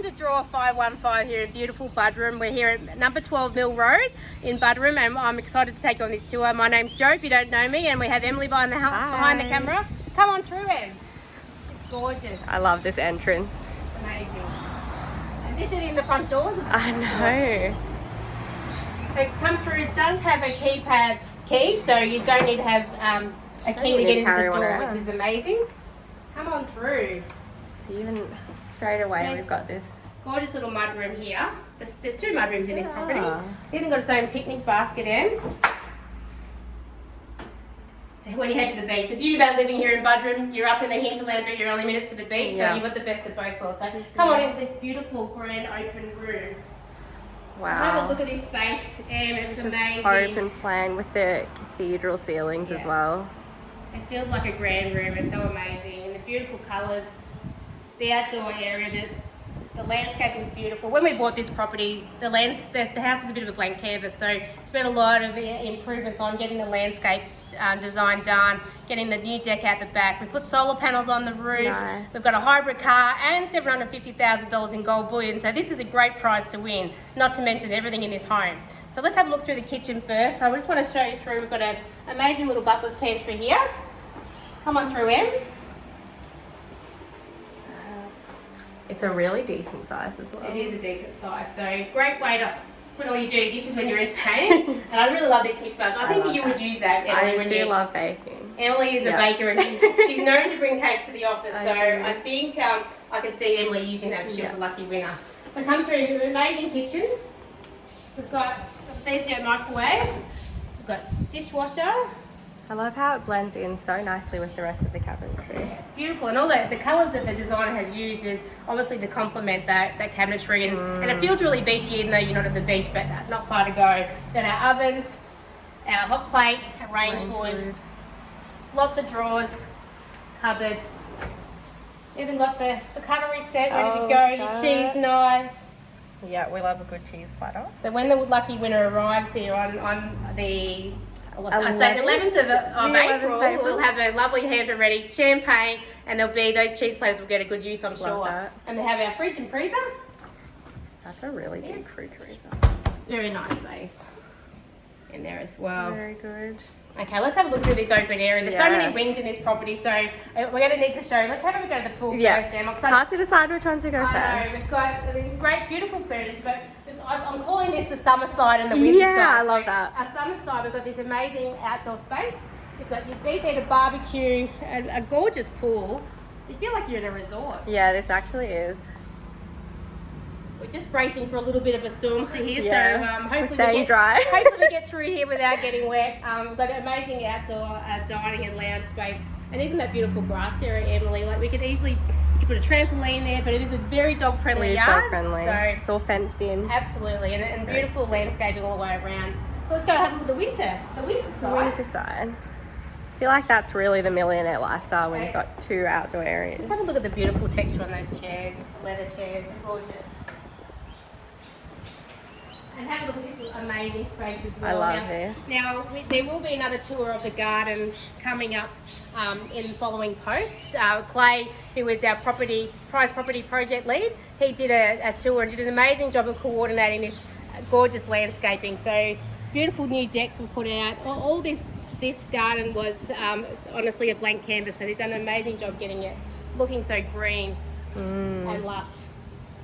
welcome to Draw 515 here in beautiful Buderim. We're here at number 12 Mill Road in Buderim and I'm excited to take you on this tour. My name's Joe if you don't know me and we have Emily behind the, behind the camera. Come on through Em. It's gorgeous. I love this entrance. It's amazing. And this is in the front doors. I know. So come through, it does have a keypad key so you don't need to have um, a key to get into the door which is amazing. Come on through. So even straight away yeah. we've got this gorgeous little mud room here. There's, there's two mud rooms in this property. It's even got its own picnic basket in. So when you head to the beach, the beauty about living here in Buderim, you're up in the hinterland but you're only minutes to the beach, yeah. so you've got the best of both worlds. So come on into this beautiful grand open room. Wow. Have a look at this space, and it's, it's amazing. open plan with the cathedral ceilings yeah. as well. It feels like a grand room, it's so amazing. And the beautiful colours, the outdoor area, the, the landscaping is beautiful. When we bought this property, the, lands, the, the house is a bit of a blank canvas, so we spent a lot of improvements on getting the landscape um, design done, getting the new deck out the back. We put solar panels on the roof. Nice. We've got a hybrid car and $750,000 in gold bullion. So this is a great prize to win, not to mention everything in this home. So let's have a look through the kitchen first. So I just want to show you through. We've got an amazing little butler's pantry here. Come on through, Em. It's a really decent size as well. It is a decent size. So great way to put all your dirty dishes when you're entertaining. and I really love this mixed I think I you that. would use that, Emily. I when do you, love baking. Emily is yep. a baker and she's, she's, known to bring cakes to the office. I so do. I think um, I can see Emily using that she yep. was a lucky winner. We come through an amazing kitchen. We've got a there's microwave. We've got dishwasher. I love how it blends in so nicely with the rest of the cabinetry. Yeah, it's beautiful. And all the, the colours that the designer has used is obviously to complement that, that cabinetry. And, mm. and it feels really beachy even though you're not at the beach, but not far to go. Then our ovens, our hot plate, our range, range hood, lots of drawers, cupboards. Even got the, the cutlery set ready oh, to go, your cheese knives. Yeah, we love a good cheese platter. So when the lucky winner arrives here on, on the I'd say the 11th of, of the April, April, we'll have a lovely hamper ready, champagne, and there'll be those cheese platters will get a good use, I'm Love sure. That. And we have our fridge and freezer. That's a really yeah. big fridge freezer. Very nice space in there as well. Very good. Okay, let's have a look through this open area. There's yeah. so many wings in this property, so uh, we're going to need to show. Let's have a go to the pool yeah. first, Emma. It's hard to decide which one to go I first. Know, we've got great, beautiful furniture, but I'm calling this the summer side and the winter yeah, side. Yeah, I love that. Our summer side, we've got this amazing outdoor space. You've got your BeefEater barbecue, a, a gorgeous pool. You feel like you're in a resort. Yeah, this actually is. We're just bracing for a little bit of a storm here, yeah. so um, hopefully, we get, dry. hopefully we get through here without getting wet. Um, we've got an amazing outdoor uh, dining and lounge space, and even that beautiful grass area, Emily. Like we could easily put a trampoline there, but it is a very dog friendly yard. dog friendly. So it's all fenced in. Absolutely, and, and beautiful landscaping all the way around. So let's go have a look at the winter. The winter side. The winter side. I feel like that's really the millionaire lifestyle when you've got two outdoor areas. Let's have a look at the beautiful texture on those chairs, leather chairs, gorgeous. And have a look at this amazing space as well. I love now, this. Now, we, there will be another tour of the garden coming up um, in following posts. Uh, Clay, who is our property prize property project lead, he did a, a tour and did an amazing job of coordinating this gorgeous landscaping. So beautiful new decks were put out. All, all this this garden was um, honestly a blank canvas, so they've done an amazing job getting it looking so green mm. and lush.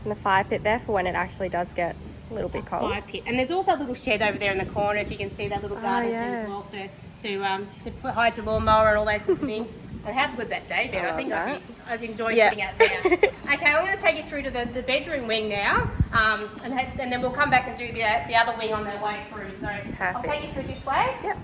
And the fire pit there for when it actually does get a little bit cold. Fire pit. And there's also a little shed over there in the corner, if you can see that little garden oh, yeah. as well for, to um, to put hide to lawnmower and all those sorts of things. And how good's that day been? I, I think I've, I've, enjoyed yeah. sitting out there. okay, I'm going to take you through to the, the bedroom wing now, um, and, and then we'll come back and do the, the other wing on the way through. So Perfect. I'll take you through this way. Yep.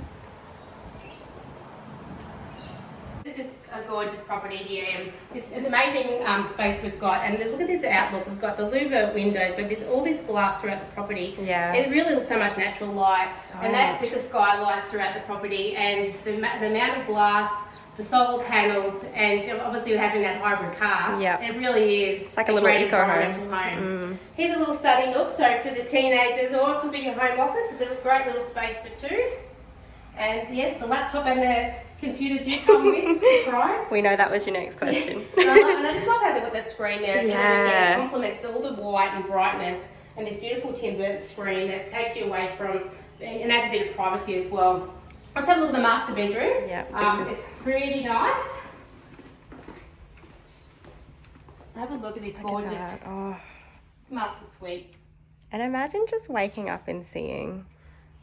This is just a gorgeous property here and this an amazing um, space we've got. And look at this outlook. We've got the louver windows but there's all this glass throughout the property. Yeah. It really looks so much natural light. So and that with the skylights throughout the property and the, the amount of glass the solar panels and obviously having that hybrid car. Yeah. It really is it's like a, a little eco home, home. Mm. here's a little study nook so for the teenagers or it could be your home office. It's a great little space for two And yes, the laptop and the computer do come with the price. We know that was your next question. and, I love, and I just love how they've got that screen there. It's Yeah. Really, complements all the white and brightness and this beautiful timber screen that takes you away from and adds a bit of privacy as well. Let's have a look at the master bedroom. Yeah, um, is- it's pretty nice. Have a look at this Look at gorgeous that. Oh. master suite. And imagine just waking up and seeing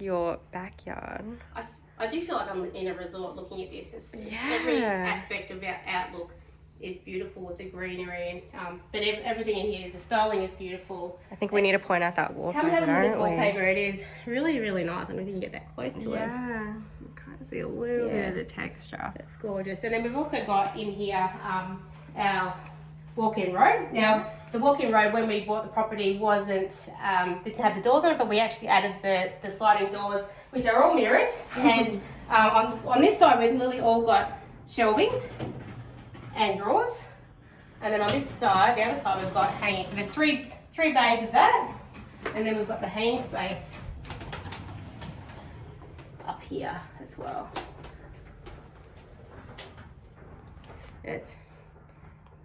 your backyard. I, I do feel like I'm in a resort looking at this. It's, Yeah. Every aspect of our outlook is beautiful with the greenery, and um, but ev- everything in here, the styling is beautiful. I think we need to point out that wallpaper, Come have a look at this wallpaper. It is really, really nice. I don't if you can get that close to it. Yeah, you kind of see a little bit of the texture. It's gorgeous. And then we've also got in here um, our walk-in robe Now, the walk-in robe when we bought the property wasn't um, didn't have the doors on it, but we actually added the, the sliding doors, which are all mirrored. and um, on, on this side, we've literally all got shelving and drawers. And then on this side, the other side, we've got hanging. So there's three three bays of that, and then we've got the hanging space up here as well. It's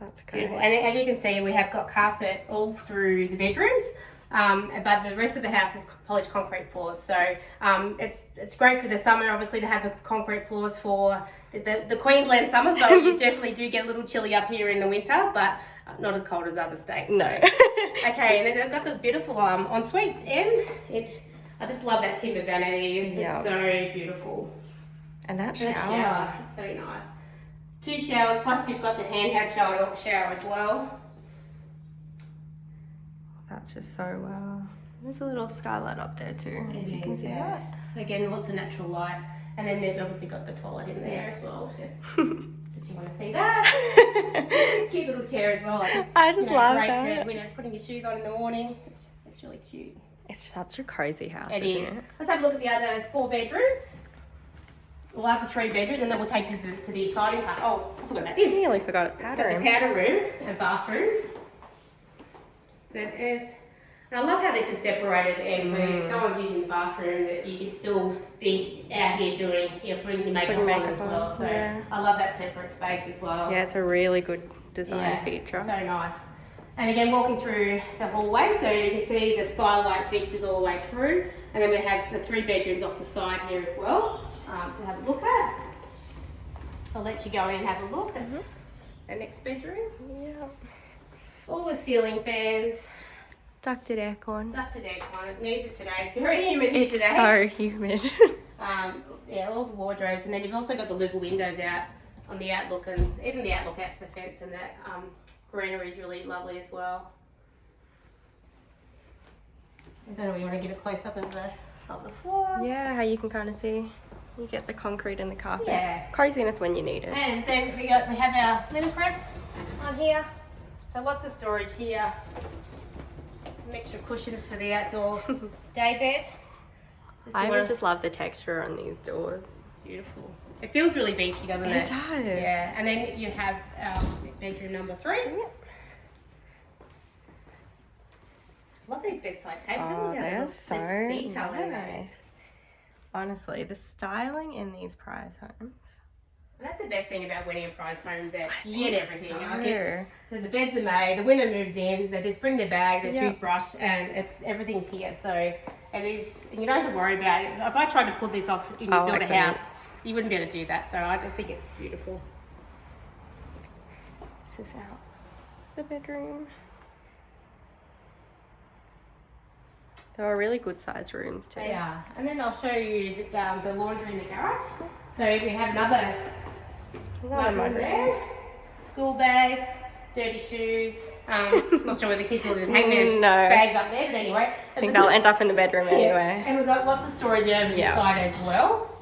That's great. beautiful. And as you can see, we have got carpet all through the bedrooms. Um, but the rest of the house is polished concrete floors, so um, it's it's great for the summer, obviously, to have the concrete floors for the, the, the Queensland summer. But you definitely do get a little chilly up here in the winter, but not as cold as other states. No. Okay, and then they've got the beautiful um, ensuite M. It, I just love that timber vanity. It's Yeah. just so beautiful. and that And shower. shower. It's so nice. Two showers, plus you've got the handheld shower, shower as well. That's just so wow. There's a little skylight up there too. if you can see yeah. So again, lots of natural light. And then they've obviously got the toilet in there as well. That. you want to see that. this cute little chair as well. Like, I just you know, love great that. to, you know, putting your shoes on in the morning. It's, it's really cute. It's just such a cozy house, It isn't is. it? Let's have a look at the other four bedrooms. We'll have the three bedrooms and then we'll take you to the, to the exciting part. Oh, I forgot about I this. nearly forgot a Got the powder room and bathroom. That is, and I love how this is separated. And so Mm. if someone's using the bathroom, that you can still be out here doing, you know, putting your makeup Putting on as on, well. So yeah. I love that separate space as well. Yeah, it's a really good design Yeah, feature. So nice. And again, walking through the hallway, so you can see the skylight features all the way through. And then we have the three bedrooms off the side here as well um, to have a look at. I'll let you go in and have a look. That's Mm-hmm. the next bedroom. Yeah. All the ceiling fans, Ducted aircon. ducted aircon. It needs it today. It's very humid here It's today. so humid. Um, yeah, all the wardrobes, and then you've also got the louver windows out on the outlook, and even the outlook out to the fence, and that um, greenery is really lovely as well. I don't know if you want to get a close up of the of the floors. yeah, how you can kind of see. You get the concrete and the carpet. Yeah. Coziness when you need it. And then we got we have our linen press on here, so lots of storage here. Some extra cushions for the outdoor day bed. Just I would just love the texture on these doors. Beautiful. It feels really beachy, doesn't it? It does. Yeah, and then you have um, bedroom number three. Love these bedside tables. Oh, they're so the detail nice. Honestly, the styling in these prize homes. That's the best thing about winning a prize home that I you get everything. so. Like it's, the, the beds are made, the winner moves in, they just bring their bag, their Yeah. toothbrush, and it's everything's here. So it is, you don't have to worry about it. If I tried to pull this off and Oh, build a house, you wouldn't be able to do that. So I think it's beautiful. This is out the bedroom. They were really good sized rooms too. They are. And then I'll show you the, um, the laundry in the garage. So we have another Another mudroom there. School bags, dirty shoes. Um, not sure where the kids will hang their No. bags up there, but anyway. I think they'll end up in the bedroom anyway. And we've got lots of storage over Yeah. the side as well.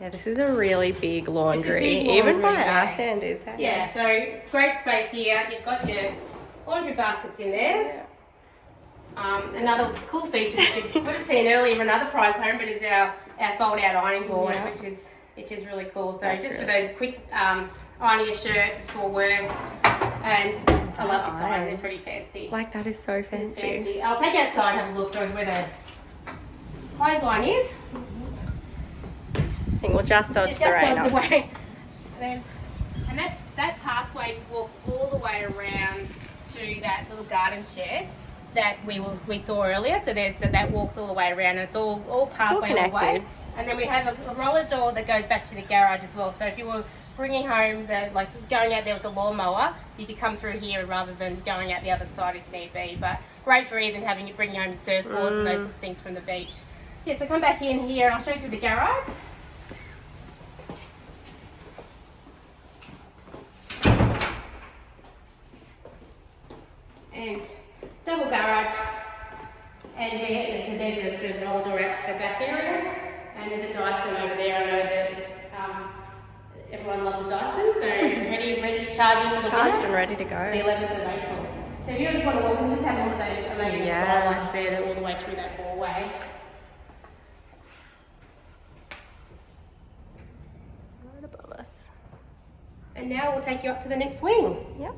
Yeah, this is a really big laundry, big even by laundry, our yeah. standards. Yeah, so great space here. You've got your laundry baskets in there. Um, another cool feature which you would have seen earlier in another prize home, but is our, our fold out ironing board, Yeah. which is which is really cool. So That's just for those quick um, ironing a shirt before work, And I love sign, Aye. they're pretty fancy. Like that is so fancy. fancy. I'll take you outside and have a look through where the clothesline is. I think we'll just dodge It the rain. goes the way. There's, and that, that pathway walks all the way around to that little garden shed that we will, we saw earlier. So there's so that walks all the way around. And it's all all pathway all the way. connected. And then we have a, a roller door that goes back to the garage as well. So if you were bringing home the like going out there with the lawnmower, you could come through here rather than going out the other side if need be. But great for even having you bringing home your surfboards and those mm. sorts of things from the beach. Yeah, so come back in here and I'll show you through the garage. And double garage. And we, so there's the, the roller door out to the back area, and the Dyson over there. I know that um, everyone loves the Dyson, so it's ready, ready charging for the Charged winter, and ready to go the go. 11th of April. So if you just want to walk just have a look at those amazing Yeah. skylights there, all the way through that hallway. Right above us. And now we'll take you up to the next wing. Yep.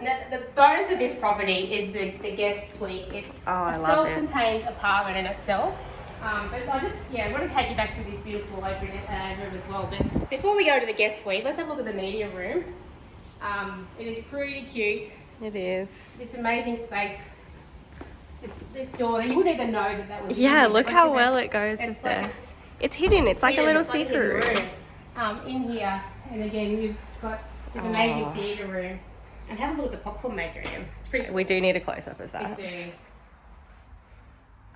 The, the bonus of this property is the, the guest suite. It's Oh, I a self-contained apartment in itself. Um, but I just, yeah, I want to take you back to this beautiful open uh, room as well. But before we go to the guest suite, let's have a look at the media room. Um, it is pretty cute. It is. This amazing space. This, this door, you wouldn't even know that that was. Yeah, look how well it goes it's with like the. it's- It's hidden. It's like a yeah, little it's like a secret room. Um, in here, and again, you've got this amazing Aw. theatre room. And have a look at the popcorn maker again. It's pretty cool. We do need a close up of that. We that. do.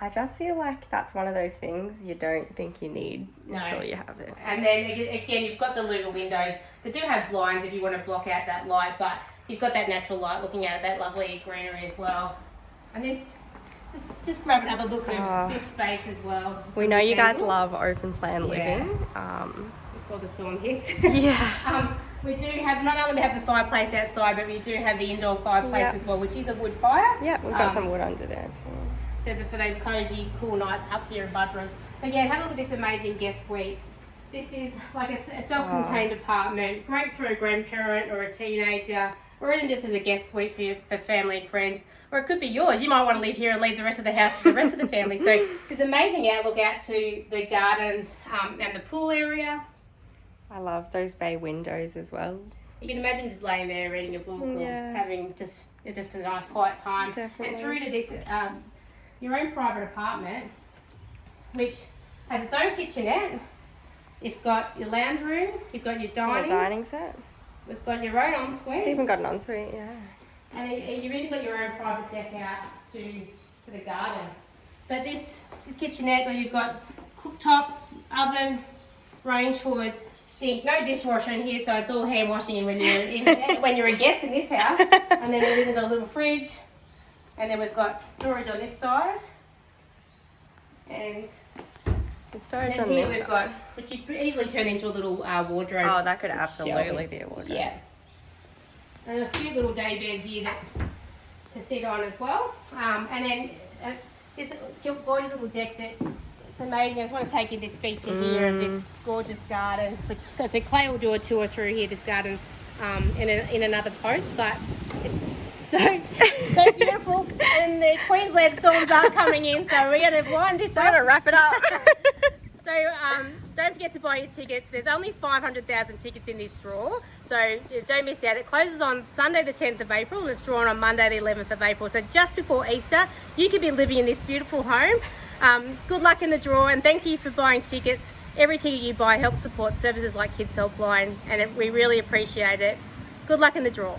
I just feel like that's one of those things you don't think you need No. until you have it. And then again, you've got the louver windows. They do have blinds if you want to block out that light, but you've got that natural light looking out at that lovely greenery as well. And this, just, just grab another look at Oh. this space as well. We know you guys love open plan Yeah. living. Um, Before the storm hits. yeah. Um, we do have not only have the fireplace outside, but we do have the indoor fireplace Yeah. as well, which is a wood fire. Yeah, we've got Um, some wood under there too. So for those cozy, cool nights up here in Buderim. But yeah, have a look at this amazing guest suite. This is like a, self-contained apartment, great for a grandparent or a teenager, or even just as a guest suite for, your, for family and friends. Or it could be yours. You might want to live here and leave the rest of the house for the rest of the family. So there's amazing outlook out to the garden um, and the pool area. I love those bay windows as well. You can imagine just laying there reading a book Yeah. or having just just a nice quiet time. Definitely. And through to this um, your own private apartment, which has its own kitchenette. You've got your lounge room, you've got your dining, a dining set. we've got your own ensuite. It's even got an ensuite, yeah. and you- you've even got your own private deck out to to the garden. But this, this kitchenette where you've got cooktop, oven, range hood, sink, no dishwasher in here, so it's all hand washing when you're in, when you're a guest in this house. And then we've even got a little fridge, and then we've got storage on this side, and And storage then on here this we've side. got, which you could easily turn into a little uh, wardrobe. Oh, that could absolutely shelving. be a wardrobe. Yeah. And a cute little day bed here that, to sit on as well. Um, and then uh, this gorgeous little deck that it's amazing. I just want to take you this feature here of Mm. this gorgeous garden, which I said Clay will do a tour through here, this garden, um, in, a, in another post, but it's so, so beautiful. And the Queensland storms are coming in, so we're going to wind this up. wrap it up. So um, don't forget to buy your tickets. There's only 500,000 tickets in this draw, so uh, don't miss out. It closes on Sunday the 10th of April and it's drawn on Monday the 11th of April. So just before Easter, you could be living in this beautiful home. Um, good luck in the draw and thank you for buying tickets. Every ticket you buy helps support services like Kids Helpline and we really appreciate it. Good luck in the draw.